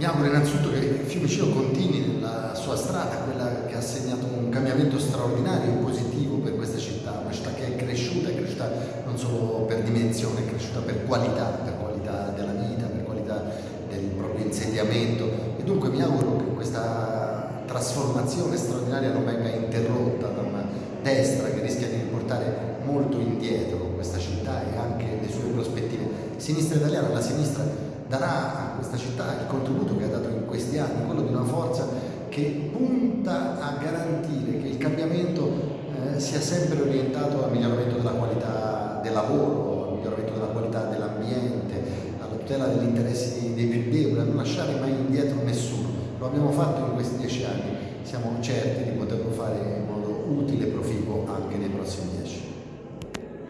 Mi auguro innanzitutto che Fiumicino continui nella sua strada, quella che ha segnato un cambiamento straordinario e positivo per questa città, una città che è cresciuta, è cresciuta non solo per dimensione, è cresciuta per qualità, per qualità della vita, per qualità del proprio insediamento. E dunque mi auguro che questa trasformazione straordinaria non venga interrotta da una destra che rischia di riportare molto indietro questa città e anche le sue prospettive. Sinistra italiana, la sinistra darà a questa città il contributo che ha dato in questi anni, quello di una forza che punta a garantire che il cambiamento eh, sia sempre orientato al miglioramento della qualità del lavoro, al miglioramento della qualità dell'ambiente, alla tutela degli interessi dei più deboli, a non lasciare mai indietro nessuno. Lo abbiamo fatto in questi dieci anni, siamo certi di poterlo fare in modo utile e proficuo anche nei prossimi dieci.